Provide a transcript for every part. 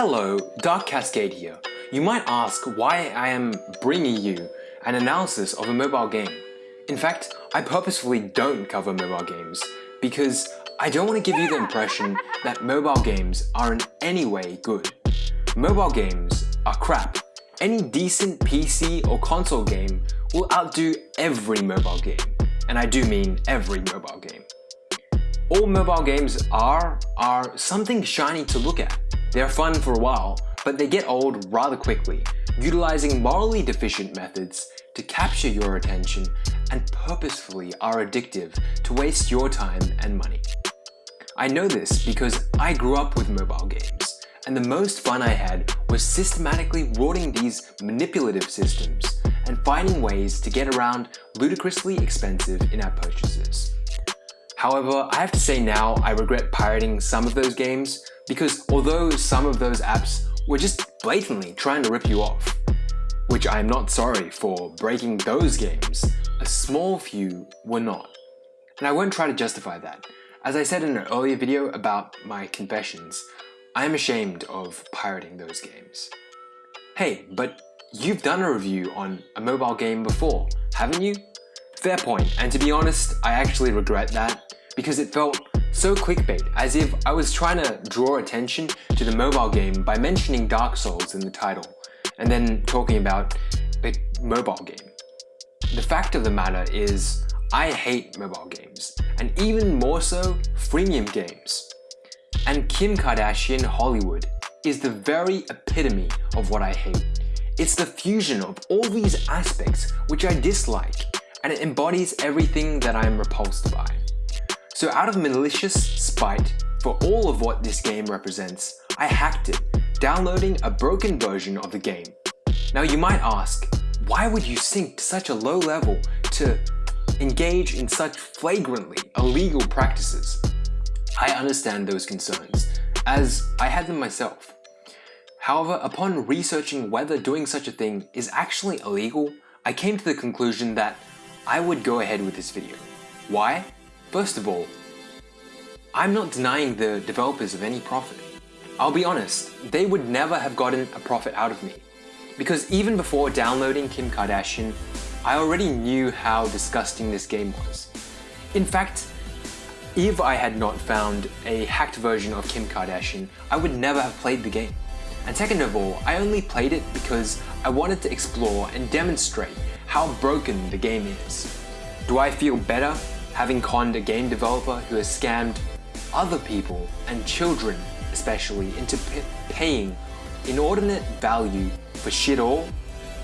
Hello, Dark Cascade here. You might ask why I am bringing you an analysis of a mobile game. In fact, I purposefully don't cover mobile games because I don't want to give you the impression that mobile games are in any way good. Mobile games are crap. Any decent PC or console game will outdo every mobile game. And I do mean every mobile game. All mobile games are, are something shiny to look at. They're fun for a while, but they get old rather quickly, utilizing morally deficient methods to capture your attention and purposefully are addictive to waste your time and money. I know this because I grew up with mobile games, and the most fun I had was systematically rorting these manipulative systems and finding ways to get around ludicrously expensive in-app purchases. However, I have to say now I regret pirating some of those games because although some of those apps were just blatantly trying to rip you off, which I am not sorry for breaking those games, a small few were not. And I won't try to justify that, as I said in an earlier video about my confessions, I am ashamed of pirating those games. Hey, but you've done a review on a mobile game before, haven't you? Fair point, and to be honest, I actually regret that because it felt so clickbait, as if I was trying to draw attention to the mobile game by mentioning Dark Souls in the title, and then talking about a mobile game. The fact of the matter is, I hate mobile games, and even more so, freemium games. And Kim Kardashian Hollywood is the very epitome of what I hate. It's the fusion of all these aspects which I dislike, and it embodies everything that I am repulsed by. So out of malicious spite for all of what this game represents, I hacked it, downloading a broken version of the game. Now you might ask, why would you sink to such a low level to engage in such flagrantly illegal practices. I understand those concerns, as I had them myself. However, upon researching whether doing such a thing is actually illegal, I came to the conclusion that I would go ahead with this video. Why? First of all, I'm not denying the developers of any profit. I'll be honest, they would never have gotten a profit out of me. Because even before downloading Kim Kardashian, I already knew how disgusting this game was. In fact, if I had not found a hacked version of Kim Kardashian, I would never have played the game. And second of all, I only played it because I wanted to explore and demonstrate how broken the game is. Do I feel better having conned a game developer who has scammed other people and children especially into paying inordinate value for shit all?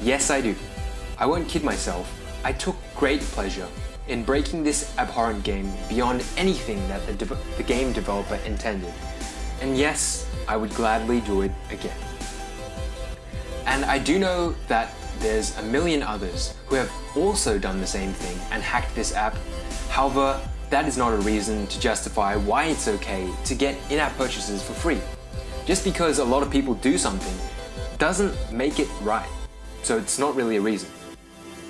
Yes I do. I won't kid myself, I took great pleasure in breaking this abhorrent game beyond anything that the, the, game developer intended. And yes, I would gladly do it again. And I do know that there's a million others who have also done the same thing and hacked this app. However, that is not a reason to justify why it's okay to get in-app purchases for free. Just because a lot of people do something doesn't make it right. So it's not really a reason.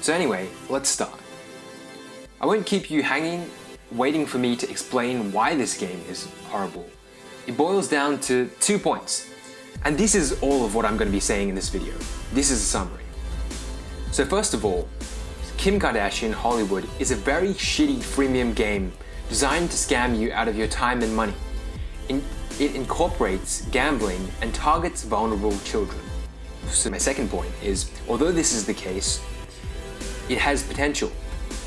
So anyway, let's start. I won't keep you hanging, waiting for me to explain why this game is horrible. It boils down to two points. And this is all of what I'm going to be saying in this video. This is a summary. So first of all, Kim Kardashian Hollywood is a very shitty freemium game designed to scam you out of your time and money. It incorporates gambling and targets vulnerable children. So my second point is, although this is the case, it has potential.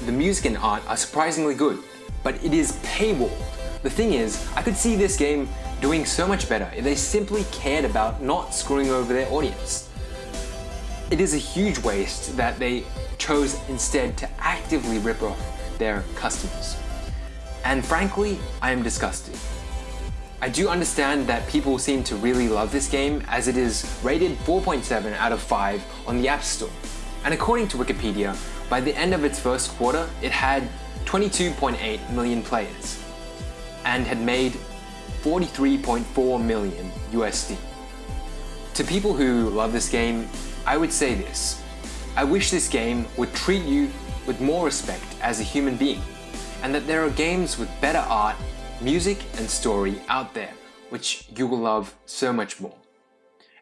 The music and art are surprisingly good, but it is paywalled. The thing is, I could see this game doing so much better if they simply cared about not screwing over their audience. It is a huge waste that they chose instead to actively rip off their customers. And frankly, I am disgusted. I do understand that people seem to really love this game as it is rated 4.7 out of 5 on the App Store. And according to Wikipedia, by the end of its first quarter, it had 22.8 million players and had made 43.4 million USD. To people who love this game, I would say this. I wish this game would treat you with more respect as a human being and that there are games with better art, music and story out there which you will love so much more.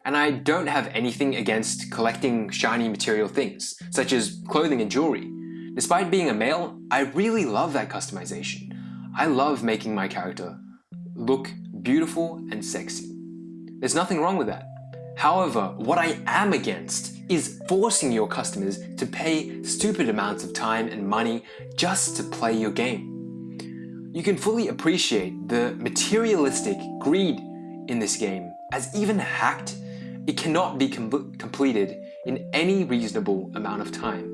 and I don't have anything against collecting shiny material things, such as clothing and jewelry. Despite being a male, I really love that customization. I love making my character look beautiful and sexy. There's nothing wrong with that. However, what I am against is forcing your customers to pay stupid amounts of time and money just to play your game. You can fully appreciate the materialistic greed in this game as even hacked, it cannot be com completed in any reasonable amount of time.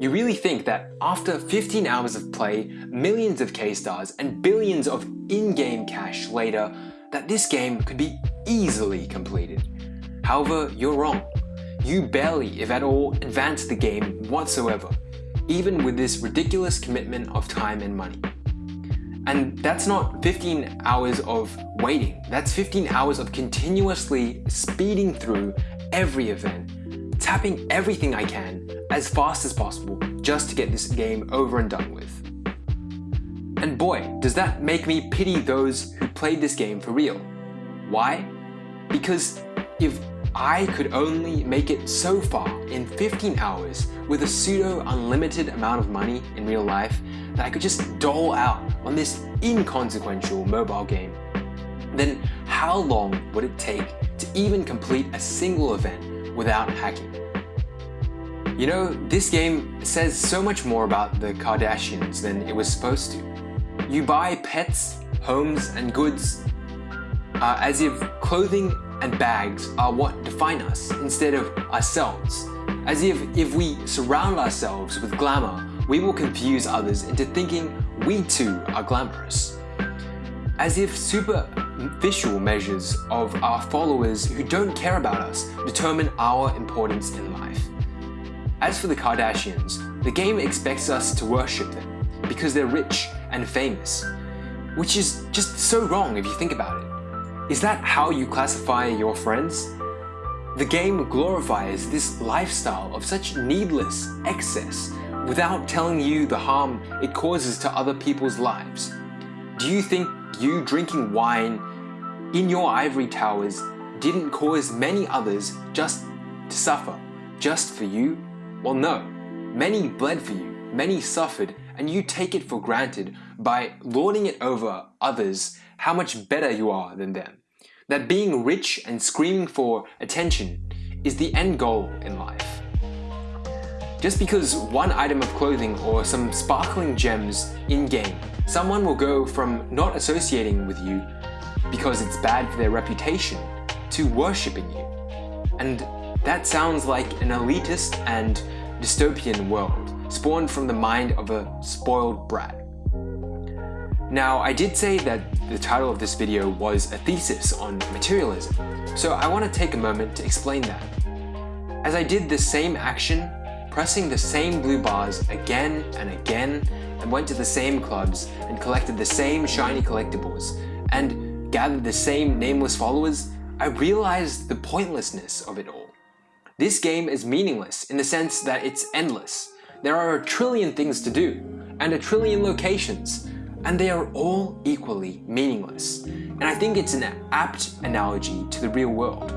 You really think that after 15 hours of play, millions of K-stars and billions of in-game cash later, that this game could be easily completed. However, you're wrong. You barely, if at all, advance the game whatsoever, even with this ridiculous commitment of time and money. And that's not 15 hours of waiting, that's 15 hours of continuously speeding through every event, tapping everything I can as fast as possible just to get this game over and done with. And boy, does that make me pity those who played this game for real. Why? Because if I could only make it so far in 15 hours with a pseudo unlimited amount of money in real life that I could just dole out on this inconsequential mobile game, then how long would it take to even complete a single event without hacking? You know, this game says so much more about the Kardashians than it was supposed to. You buy pets, homes, and goods uh, as if clothing and bags are what define us instead of ourselves. As if if we surround ourselves with glamour, we will confuse others into thinking we too are glamorous. As if superficial measures of our followers who don't care about us determine our importance in life. As for the Kardashians, the game expects us to worship them because they're rich and famous, which is just so wrong if you think about it. Is that how you classify your friends? The game glorifies this lifestyle of such needless excess without telling you the harm it causes to other people's lives. Do you think you drinking wine in your ivory towers didn't cause many others just to suffer, just for you? Well no, many bled for you, many suffered, and you take it for granted by lording it over others how much better you are than them. That being rich and screaming for attention is the end goal in life. Just because one item of clothing or some sparkling gems in-game, someone will go from not associating with you because it's bad for their reputation to worshipping you. And that sounds like an elitist and dystopian world, spawned from the mind of a spoiled brat. Now, I did say that the title of this video was a thesis on materialism, so I want to take a moment to explain that. As I did the same action, pressing the same blue bars again and again, and went to the same clubs and collected the same shiny collectibles, and gathered the same nameless followers, I realized the pointlessness of it all. This game is meaningless in the sense that it's endless. There are a trillion things to do, and a trillion locations, and they are all equally meaningless. And I think it's an apt analogy to the real world.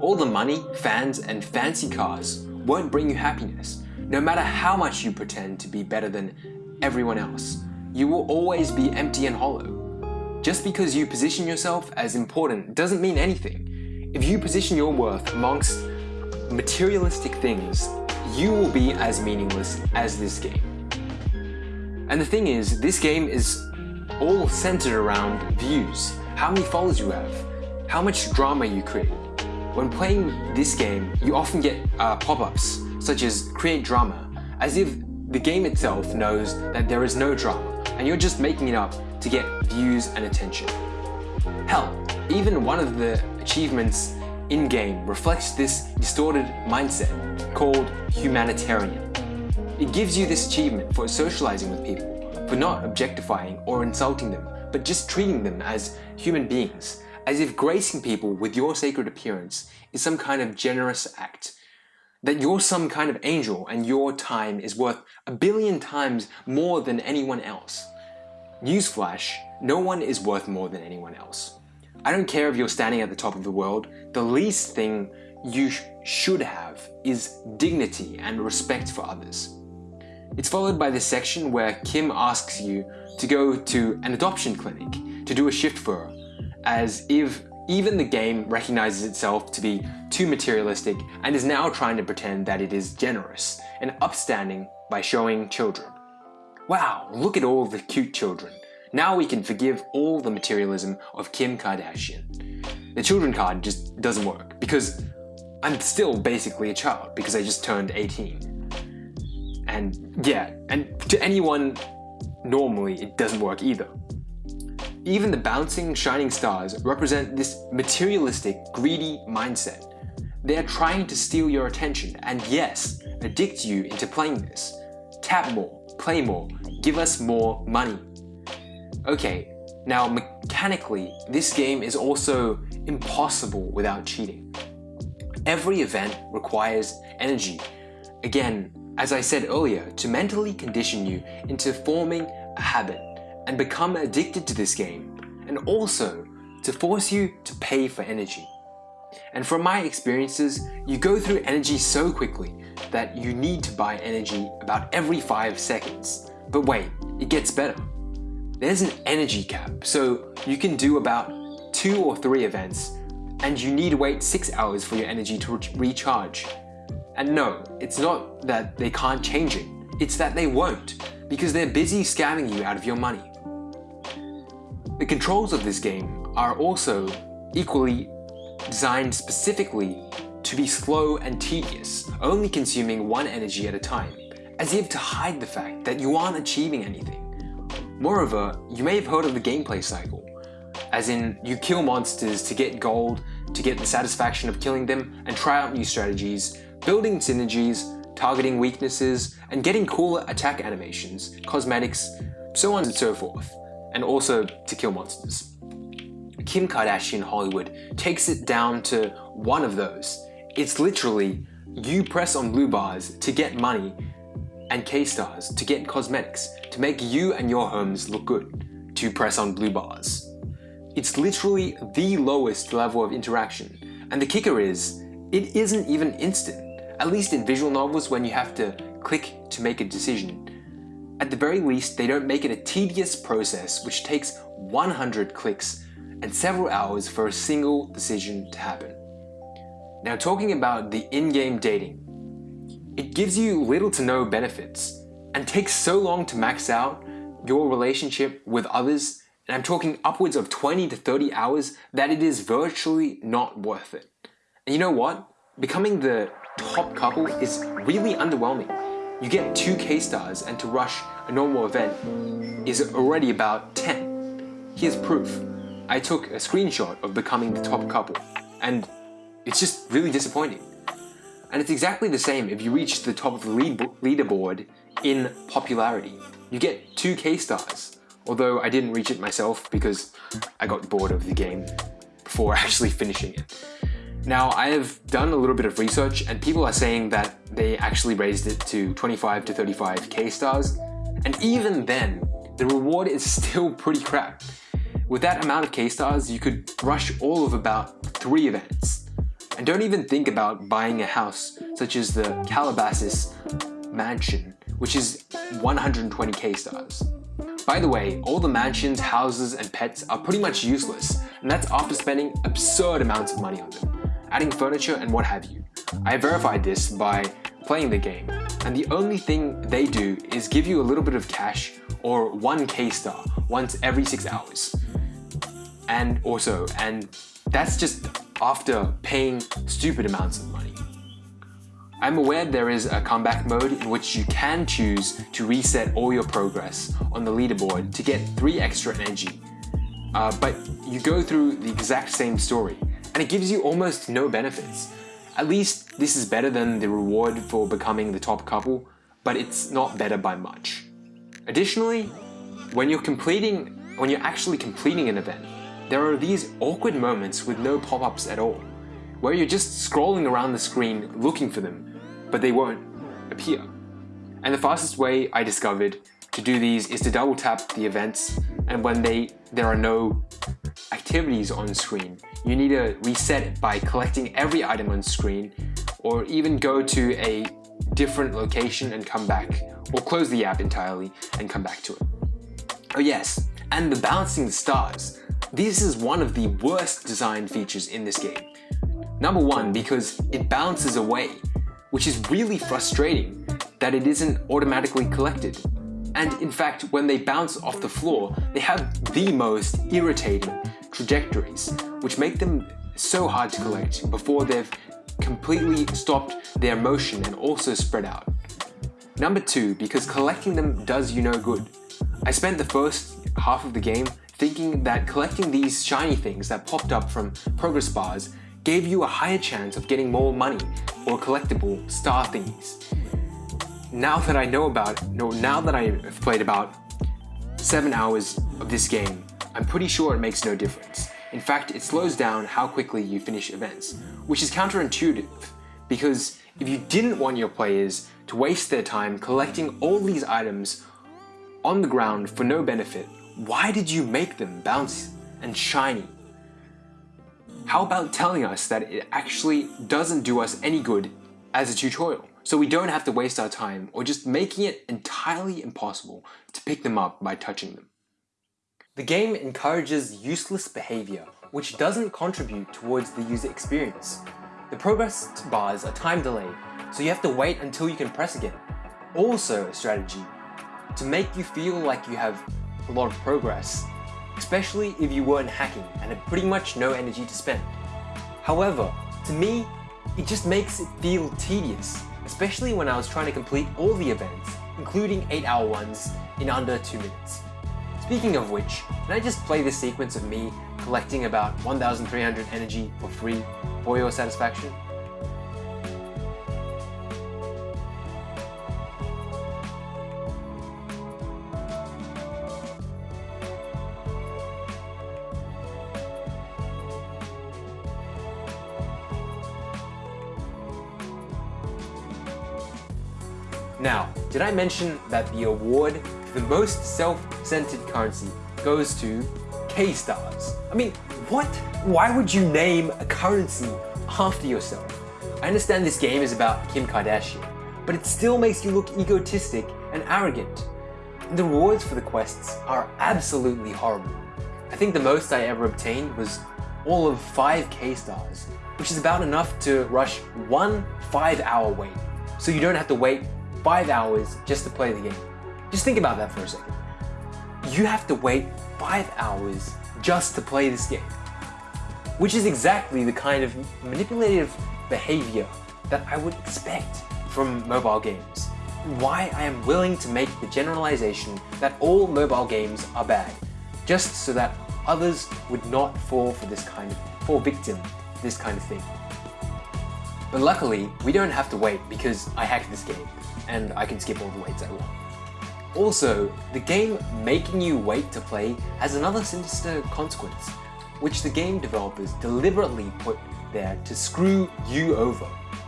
All the money, fans, and fancy cars won't bring you happiness, no matter how much you pretend to be better than everyone else. You will always be empty and hollow. Just because you position yourself as important doesn't mean anything. If you position your worth amongst materialistic things, you will be as meaningless as this game. And the thing is, this game is all centered around views, how many followers you have, how much drama you create. When playing this game, you often get uh, pop-ups, such as create drama, as if the game itself knows that there is no drama, and you're just making it up to get views and attention. Hell, even one of the achievements in-game reflects this distorted mindset called humanitarian. It gives you this achievement for socializing with people, for not objectifying or insulting them, but just treating them as human beings, as if gracing people with your sacred appearance is some kind of generous act. That you're some kind of angel and your time is worth a billion times more than anyone else. Newsflash, no one is worth more than anyone else. I don't care if you're standing at the top of the world, the least thing you sh should have is dignity and respect for others. It's followed by this section where Kim asks you to go to an adoption clinic to do a shift for her, as if even the game recognizes itself to be too materialistic and is now trying to pretend that it is generous and upstanding by showing children. Wow, look at all the cute children. Now we can forgive all the materialism of Kim Kardashian. The children card just doesn't work because I'm still basically a child because I just turned 18. And yeah, and to anyone normally it doesn't work either. Even the bouncing shining stars represent this materialistic, greedy mindset. They are trying to steal your attention and yes, addict you into playing this. Tap more, play more, give us more money. Okay, now mechanically, this game is also impossible without cheating. Every event requires energy. Again, as I said earlier, to mentally condition you into forming a habit and become addicted to this game, and also to force you to pay for energy. And from my experiences, you go through energy so quickly that you need to buy energy about every 5 seconds. But wait, it gets better there's an energy cap, so you can do about two or three events and you need to wait six hours for your energy to re recharge. And no, it's not that they can't change it, it's that they won't, because they're busy scamming you out of your money. The controls of this game are also equally designed specifically to be slow and tedious, only consuming one energy at a time, as if to hide the fact that you aren't achieving anything. Moreover, you may have heard of the gameplay cycle, as in you kill monsters to get gold, to get the satisfaction of killing them, and try out new strategies, building synergies, targeting weaknesses, and getting cooler attack animations, cosmetics, so on and so forth, and also to kill monsters. Kim Kardashian Hollywood takes it down to one of those. It's literally, you press on blue bars to get money and K-stars to get cosmetics to make you and your homes look good, to press on blue bars. It's literally the lowest level of interaction, and the kicker is, it isn't even instant, at least in visual novels when you have to click to make a decision. At the very least, they don't make it a tedious process which takes 100 clicks and several hours for a single decision to happen. Now talking about the in-game dating, it gives you little to no benefits and takes so long to max out your relationship with others, and I'm talking upwards of 20 to 30 hours, that it is virtually not worth it. And you know what? Becoming the top couple is really underwhelming. You get 2 K-stars and to rush a normal event is already about 10. Here's proof. I took a screenshot of becoming the top couple and it's just really disappointing. And it's exactly the same if you reach the top of the lead leaderboard in popularity. You get 2 K-stars, although I didn't reach it myself because I got bored of the game before actually finishing it. Now I have done a little bit of research and people are saying that they actually raised it to 25 to 35 K-stars and even then the reward is still pretty crap. With that amount of K-stars you could rush all of about 3 events and don't even think about buying a house such as the Calabasas mansion, which is 120 K-stars. By the way, all the mansions, houses, and pets are pretty much useless, and that's after spending absurd amounts of money on them, adding furniture and what have you. I verified this by playing the game, and the only thing they do is give you a little bit of cash or 1 K-star once every 6 hours. And also, and that's just after paying stupid amounts of money. I'm aware there is a comeback mode in which you can choose to reset all your progress on the leaderboard to get 3 extra energy, uh, but you go through the exact same story, and it gives you almost no benefits. At least this is better than the reward for becoming the top couple, but it's not better by much. Additionally, when you're completing, when you're actually completing an event, there are these awkward moments with no pop-ups at all, where you're just scrolling around the screen looking for them, but they won't appear. And the fastest way I discovered to do these is to double tap the events and when they there are no activities on screen, you need to reset it by collecting every item on screen or even go to a different location and come back or close the app entirely and come back to it. Oh yes, and the balancing the stars. This is one of the worst design features in this game. Number one, because it balances away, which is really frustrating that it isn't automatically collected. And in fact, when they bounce off the floor, they have the most irritating trajectories, which make them so hard to collect before they've completely stopped their motion and also spread out. Number two, because collecting them does you no good. I spent the first half of the game thinking that collecting these shiny things that popped up from progress bars gave you a higher chance of getting more money or collectible star thingies. Now that I know about, no, now that I've played about 7 hours of this game, I'm pretty sure it makes no difference. In fact, it slows down how quickly you finish events, which is counterintuitive, because if you didn't want your players to waste their time collecting all these items on the ground for no benefit, why did you make them bouncy and shiny? How about telling us that it actually doesn't do us any good as a tutorial, so we don't have to waste our time, or just making it entirely impossible to pick them up by touching them. The game encourages useless behavior, which doesn't contribute towards the user experience. The progress bars are time delayed, so you have to wait until you can press again. Also a strategy to make you feel like you have a lot of progress, especially if you weren't hacking and had pretty much no energy to spend. However, to me, it just makes it feel tedious, especially when I was trying to complete all the events, including 8 hour ones, in under 2 minutes. Speaking of which, can I just play this sequence of me collecting about 1300 energy for free for your satisfaction? Now, did I mention that the award for the most self-centered currency goes to K-Stars? I mean, what? Why would you name a currency after yourself? I understand this game is about Kim Kardashian, but it still makes you look egotistic and arrogant. And the rewards for the quests are absolutely horrible. I think the most I ever obtained was all of 5 K-Stars, which is about enough to rush one 5 hour wait. So you don't have to wait five hours just to play the game. Just think about that for a second. You have to wait five hours just to play this game. Which is exactly the kind of manipulative behavior that I would expect from mobile games. Why I am willing to make the generalization that all mobile games are bad, just so that others would not fall for this kind of, fall victim this kind of thing. But luckily, we don't have to wait because I hacked this game and I can skip all the waits I want. Also, the game making you wait to play has another sinister consequence, which the game developers deliberately put there to screw you over.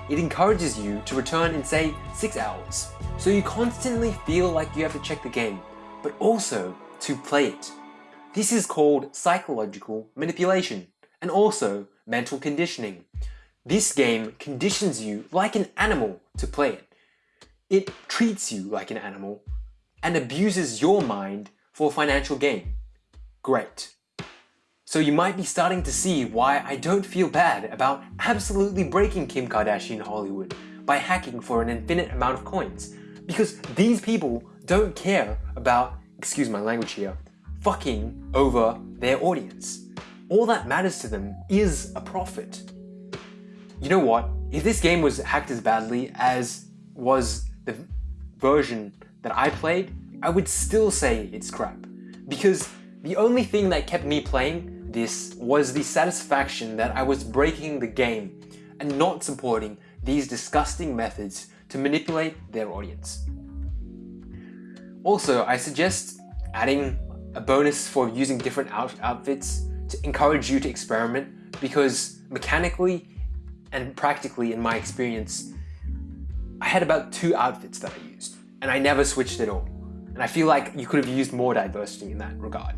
It encourages you to return in say 6 hours, so you constantly feel like you have to check the game, but also to play it. This is called psychological manipulation, and also mental conditioning. This game conditions you like an animal to play it. It treats you like an animal and abuses your mind for financial gain. Great. So you might be starting to see why I don't feel bad about absolutely breaking Kim Kardashian Hollywood by hacking for an infinite amount of coins. Because these people don't care about, excuse my language here, fucking over their audience. All that matters to them is a profit. You know what? If this game was hacked as badly as was the version that I played, I would still say it's crap. Because the only thing that kept me playing this was the satisfaction that I was breaking the game and not supporting these disgusting methods to manipulate their audience. Also, I suggest adding a bonus for using different out outfits to encourage you to experiment because mechanically and practically in my experience, I had about two outfits that I used, and I never switched at all. And I feel like you could have used more diversity in that regard.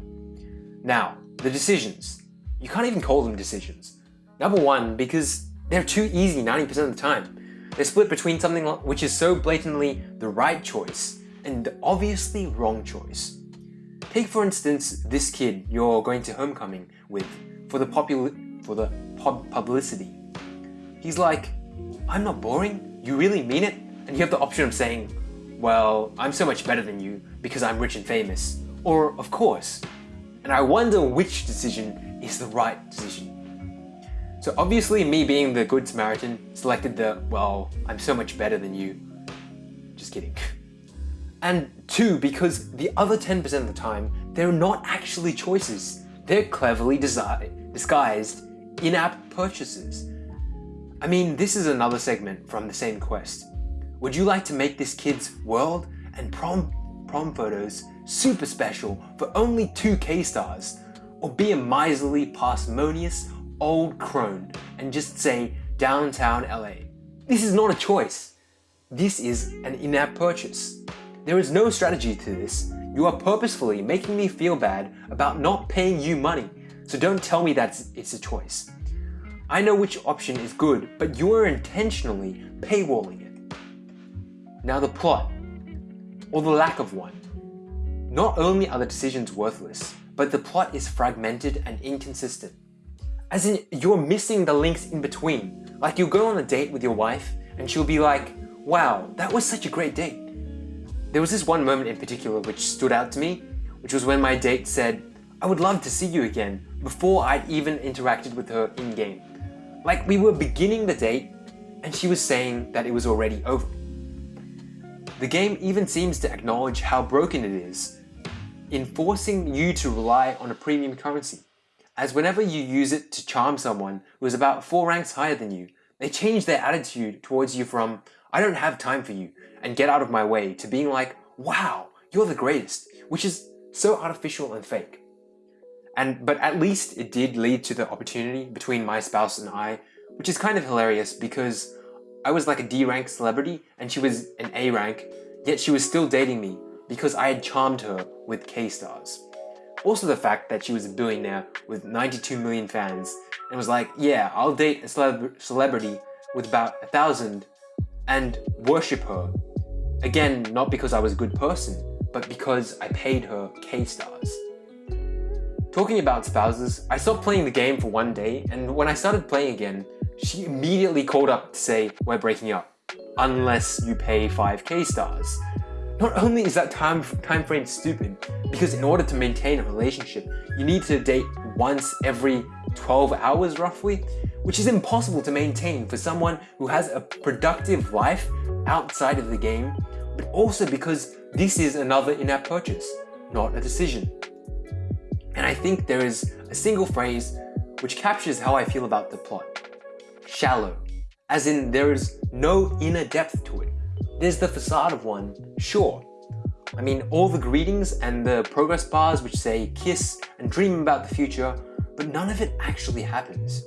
Now, the decisions. you can't even call them decisions. Number one, because they're too easy 90% of the time. They're split between something which is so blatantly the right choice and the obviously wrong choice. Take for instance this kid you're going to homecoming with for the popul for the pub publicity. He's like, I'm not boring, you really mean it? And you have the option of saying, well, I'm so much better than you because I'm rich and famous. Or, of course. And I wonder which decision is the right decision. So obviously me being the good Samaritan selected the, well, I'm so much better than you. Just kidding. And two, because the other 10% of the time, they're not actually choices. They're cleverly disguised in-app purchases. I mean, this is another segment from the same quest. Would you like to make this kid's world and prom, prom photos super special for only 2k stars? Or be a miserly, parsimonious, old crone and just say downtown LA? This is not a choice. This is an in-app purchase. There is no strategy to this. You are purposefully making me feel bad about not paying you money, so don't tell me that it's a choice. I know which option is good, but you are intentionally paywalling it. Now the plot, or the lack of one. Not only are the decisions worthless, but the plot is fragmented and inconsistent. As in, you're missing the links in between. Like you'll go on a date with your wife, and she'll be like, wow, that was such a great date. There was this one moment in particular which stood out to me, which was when my date said, I would love to see you again, before I'd even interacted with her in-game. Like we were beginning the date, and she was saying that it was already over. The game even seems to acknowledge how broken it is in forcing you to rely on a premium currency, as whenever you use it to charm someone who is about 4 ranks higher than you, they change their attitude towards you from, I don't have time for you, and get out of my way to being like, wow, you're the greatest, which is so artificial and fake. And But at least it did lead to the opportunity between my spouse and I, which is kind of hilarious because I was like a D rank celebrity and she was an A rank, yet she was still dating me because I had charmed her with K stars. Also the fact that she was a billionaire with 92 million fans and was like, yeah, I'll date a celeb celebrity with about a thousand and worship her Again, not because I was a good person, but because I paid her K-stars. Talking about spouses, I stopped playing the game for one day and when I started playing again, she immediately called up to say we're breaking up, unless you pay 5k stars. Not only is that time, time frame stupid, because in order to maintain a relationship, you need to date once every 12 hours roughly, which is impossible to maintain for someone who has a productive life outside of the game but also because this is another in-app purchase, not a decision. And I think there is a single phrase which captures how I feel about the plot. Shallow. As in there is no inner depth to it. There's the facade of one, sure. I mean all the greetings and the progress bars which say kiss and dream about the future, but none of it actually happens.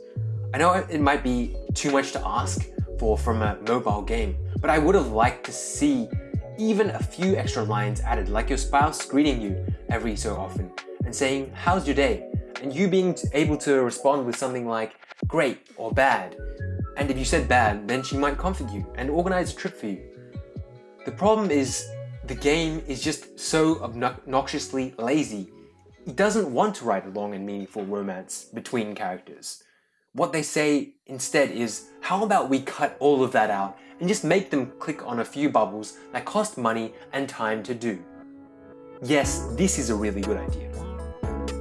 I know it might be too much to ask for from a mobile game, but I would have liked to see even a few extra lines added like your spouse greeting you every so often and saying, how's your day? And you being able to respond with something like, great or bad. And if you said bad, then she might comfort you and organize a trip for you. The problem is the game is just so obnoxiously lazy. It doesn't want to write a long and meaningful romance between characters. What they say instead is, how about we cut all of that out and just make them click on a few bubbles that cost money and time to do. Yes, this is a really good idea.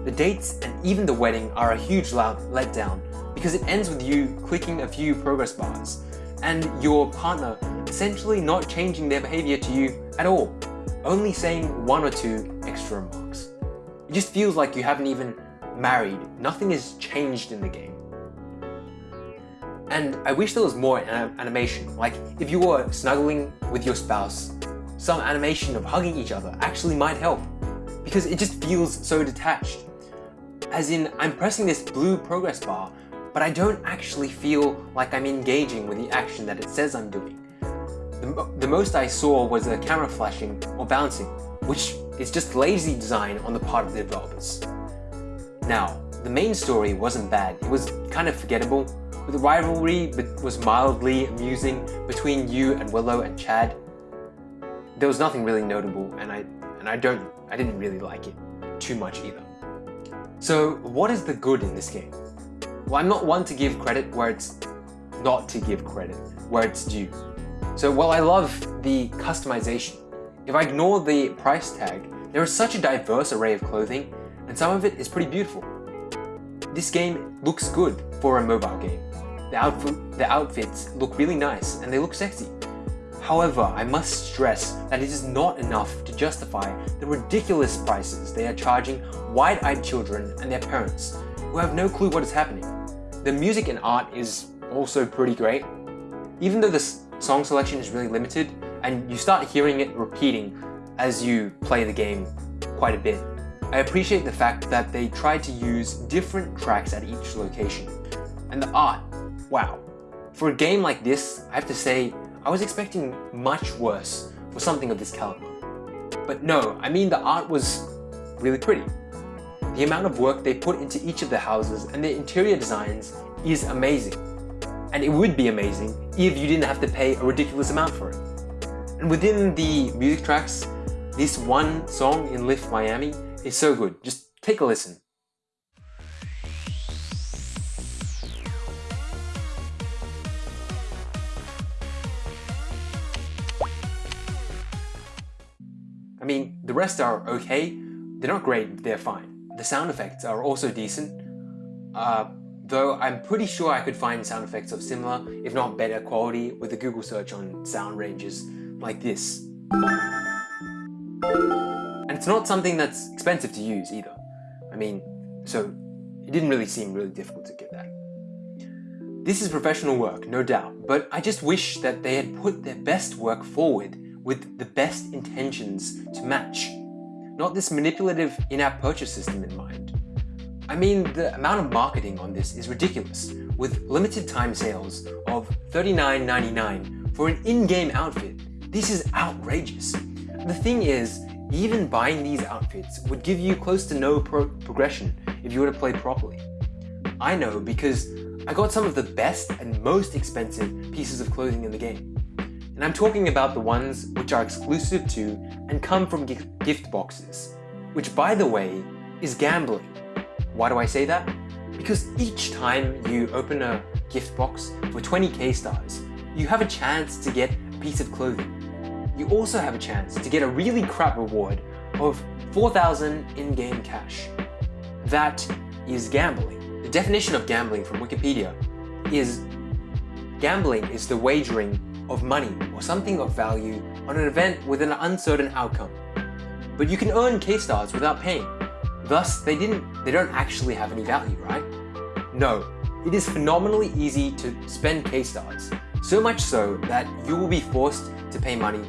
The dates and even the wedding are a huge letdown because it ends with you clicking a few progress bars and your partner essentially not changing their behavior to you at all, only saying one or two extra remarks. It just feels like you haven't even married, nothing has changed in the game. And I wish there was more animation, like if you were snuggling with your spouse, some animation of hugging each other actually might help, because it just feels so detached. As in, I'm pressing this blue progress bar, but I don't actually feel like I'm engaging with the action that it says I'm doing. The, the most I saw was a camera flashing or bouncing, which is just lazy design on the part of the developers. Now, the main story wasn't bad. It was kind of forgettable, the rivalry was mildly amusing between you and Willow and Chad. There was nothing really notable, and I and I don't I didn't really like it too much either. So what is the good in this game? Well, I'm not one to give credit where it's not to give credit where it's due. So while I love the customization, if I ignore the price tag, there is such a diverse array of clothing and some of it is pretty beautiful. This game looks good for a mobile game. The, outfit, the outfits look really nice and they look sexy. However, I must stress that it is not enough to justify the ridiculous prices they are charging wide-eyed children and their parents who have no clue what is happening. The music and art is also pretty great. Even though the song selection is really limited and you start hearing it repeating as you play the game quite a bit, I appreciate the fact that they tried to use different tracks at each location. And the art, wow. For a game like this, I have to say, I was expecting much worse for something of this caliber. But no, I mean the art was really pretty. The amount of work they put into each of the houses and the interior designs is amazing. And it would be amazing if you didn't have to pay a ridiculous amount for it. And within the music tracks, this one song in Lift Miami is so good. Just take a listen. I mean, the rest are okay. They're not great, but they're fine. The sound effects are also decent. Uh, though I'm pretty sure I could find sound effects of similar, if not better quality with a Google search on sound ranges like this. And it's not something that's expensive to use either. I mean, so it didn't really seem really difficult to get that. This is professional work, no doubt, but I just wish that they had put their best work forward with the best intentions to match, not this manipulative in-app purchase system in mind. I mean, the amount of marketing on this is ridiculous, with limited time sales of $39.99 for an in-game outfit. This is outrageous. The thing is, even buying these outfits would give you close to no pro progression if you were to play properly. I know because I got some of the best and most expensive pieces of clothing in the game. And I'm talking about the ones which are exclusive to and come from gift boxes, which by the way, is gambling. Why do I say that? Because each time you open a gift box for 20 K-stars, you have a chance to get a piece of clothing you also have a chance to get a really crap reward of 4,000 in-game cash. That is gambling. The definition of gambling from Wikipedia is gambling is the wagering of money or something of value on an event with an uncertain outcome. But you can earn K-stars without paying. Thus, they didn't they don't actually have any value, right? No, it is phenomenally easy to spend K-stars, so much so that you will be forced to pay money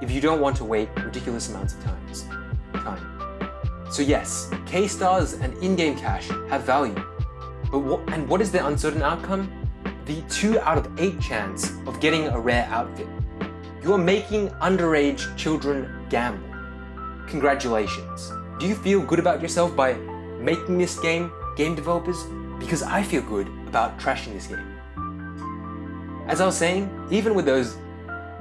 if you don't want to wait ridiculous amounts of times, time. So yes, K-stars and in-game cash have value. But what, and what is the uncertain outcome? The 2 out of 8 chance of getting a rare outfit. You are making underage children gamble. Congratulations. Do you feel good about yourself by making this game, game developers? Because I feel good about trashing this game. As I was saying, even with those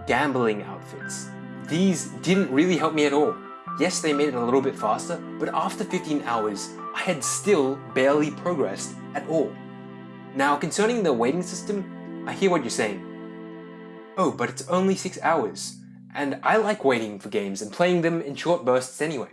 gambling outfits, these didn't really help me at all. Yes, they made it a little bit faster, but after 15 hours, I had still barely progressed at all. Now, concerning the waiting system, I hear what you're saying. Oh, but it's only 6 hours, and I like waiting for games and playing them in short bursts anyway.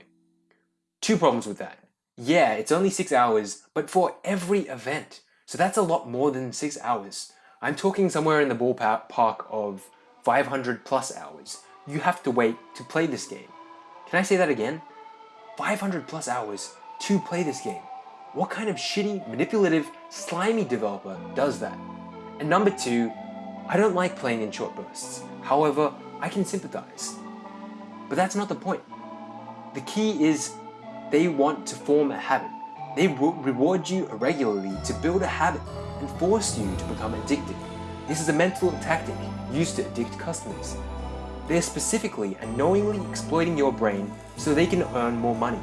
Two problems with that. Yeah, it's only 6 hours, but for every event. So that's a lot more than 6 hours. I'm talking somewhere in the ballpark of 500 plus hours you have to wait to play this game. Can I say that again? 500 plus hours to play this game. What kind of shitty, manipulative, slimy developer does that? And number two, I don't like playing in short bursts. However, I can sympathize. But that's not the point. The key is they want to form a habit. They will reward you regularly to build a habit and force you to become addicted. This is a mental tactic used to addict customers. They're specifically and knowingly exploiting your brain so they can earn more money.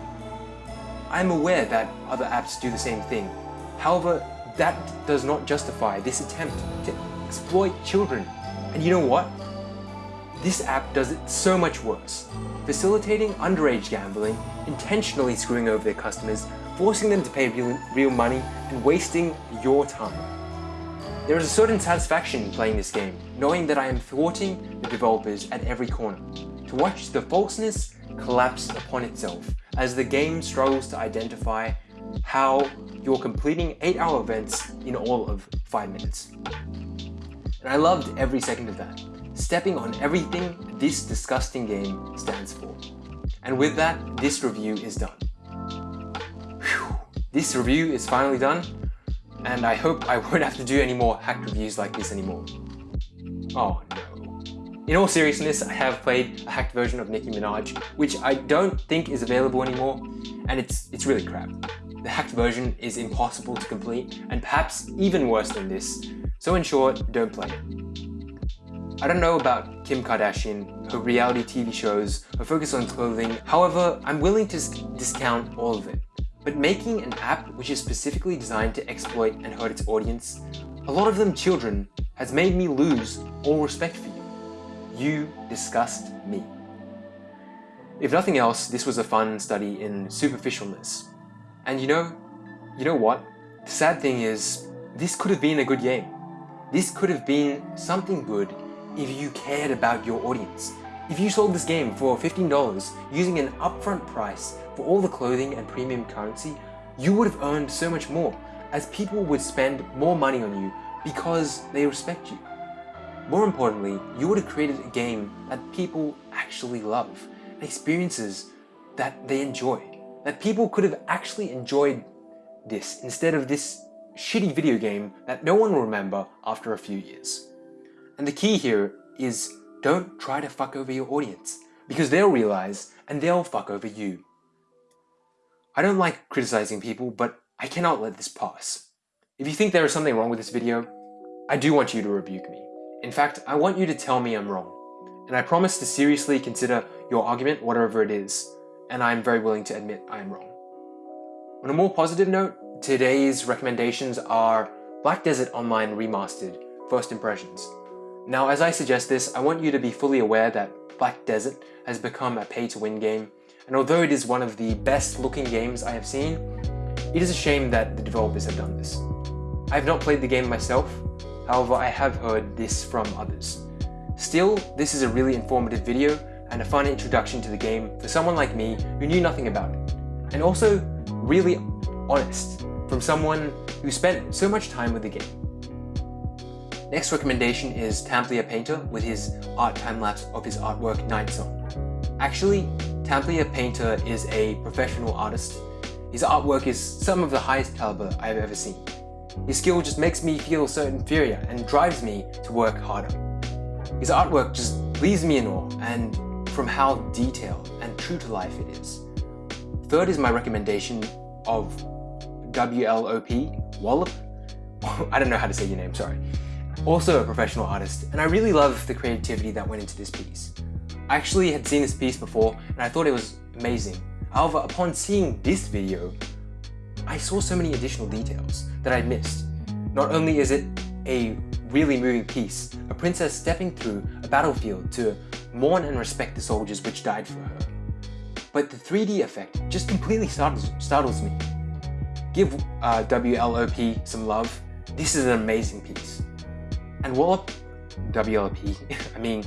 I'm aware that other apps do the same thing. However, that does not justify this attempt to exploit children. And you know what? This app does it so much worse, facilitating underage gambling, intentionally screwing over their customers, forcing them to pay real, real money, and wasting your time. There is a certain satisfaction in playing this game, knowing that I am thwarting the developers at every corner, to watch the falseness collapse upon itself as the game struggles to identify how you're completing 8 hour events in all of 5 minutes. And I loved every second of that, stepping on everything this disgusting game stands for. And with that, this review is done. Whew. This review is finally done, and I hope I won't have to do any more hacked reviews like this anymore. Oh no. In all seriousness, I have played a hacked version of Nicki Minaj, which I don't think is available anymore, and it's, it's really crap. The hacked version is impossible to complete, and perhaps even worse than this, so in short, don't play it. I don't know about Kim Kardashian, her reality TV shows, her focus on clothing, however, I'm willing to discount all of it. But making an app which is specifically designed to exploit and hurt its audience, a lot of them children, has made me lose all respect for you. You disgust me. If nothing else, this was a fun study in superficialness. And you know, you know what? The sad thing is, this could have been a good game. This could have been something good if you cared about your audience. If you sold this game for $15 using an upfront price for all the clothing and premium currency, you would have earned so much more as people would spend more money on you because they respect you. More importantly, you would have created a game that people actually love, experiences that they enjoy, that people could have actually enjoyed this instead of this shitty video game that no one will remember after a few years. And the key here is don't try to fuck over your audience because they'll realize and they'll fuck over you. I don't like criticizing people, but I cannot let this pass. If you think there is something wrong with this video, I do want you to rebuke me. In fact, I want you to tell me I'm wrong. And I promise to seriously consider your argument, whatever it is, and I'm very willing to admit I am wrong. On a more positive note, today's recommendations are Black Desert Online Remastered, First Impressions. Now, as I suggest this, I want you to be fully aware that Black Desert has become a pay-to-win game, and although it is one of the best looking games I have seen, it is a shame that the developers have done this. I have not played the game myself, However, I have heard this from others. Still, this is a really informative video and a fun introduction to the game for someone like me who knew nothing about it. And also, really honest from someone who spent so much time with the game. Next recommendation is Tamplier Painter with his art time-lapse of his artwork Night Song. Actually, Tamplier Painter is a professional artist. His artwork is some of the highest caliber I've ever seen. His skill just makes me feel so inferior and drives me to work harder. His artwork just leaves me in awe and from how detailed and true to life it is. Third is my recommendation of WLOP, Wallop. I don't know how to say your name, sorry. Also a professional artist, and I really love the creativity that went into this piece. I actually had seen this piece before, and I thought it was amazing. However, upon seeing this video, I saw so many additional details that I missed. Not only is it a really moving piece, a princess stepping through a battlefield to mourn and respect the soldiers which died for her, but the 3D effect just completely startles, startles me. Give uh, WLOP some love, this is an amazing piece. And Wallop, WLP, I mean,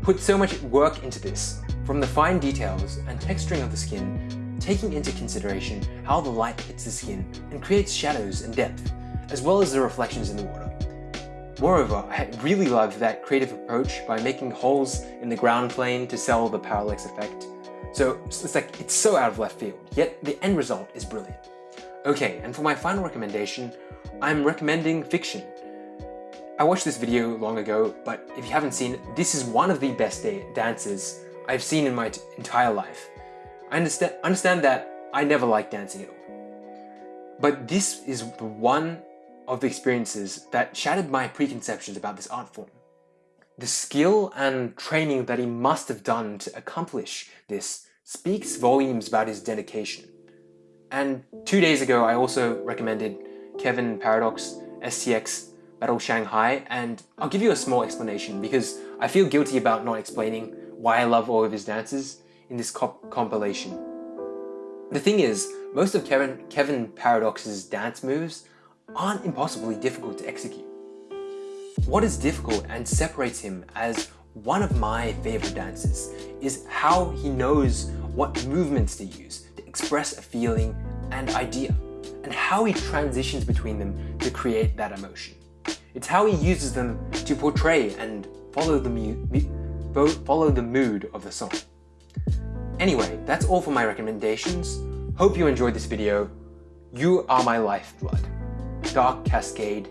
put so much work into this, from the fine details and texturing of the skin taking into consideration how the light hits the skin and creates shadows and depth, as well as the reflections in the water. Moreover, I really love that creative approach by making holes in the ground plane to sell the parallax effect. So it's like, it's so out of left field, yet the end result is brilliant. Okay, and for my final recommendation, I'm recommending Fik-Shun. I watched this video long ago, but if you haven't seen it, this is one of the best dances I've seen in my entire life. I understand, understand that I never liked dancing at all. But this is one of the experiences that shattered my preconceptions about this art form. The skill and training that he must have done to accomplish this speaks volumes about his dedication. And two days ago, I also recommended Kevin Paradox STX Battle Shanghai, and I'll give you a small explanation because I feel guilty about not explaining why I love all of his dances in this comp compilation. The thing is, most of Kevin, Kevin Paradox's dance moves aren't impossibly difficult to execute. What is difficult and separates him as one of my favorite dancers is how he knows what movements to use to express a feeling and idea, and how he transitions between them to create that emotion. It's how he uses them to portray and follow the, follow the mood of the song. Anyway, that's all for my recommendations. Hope you enjoyed this video. You are my lifeblood. Dark Cascade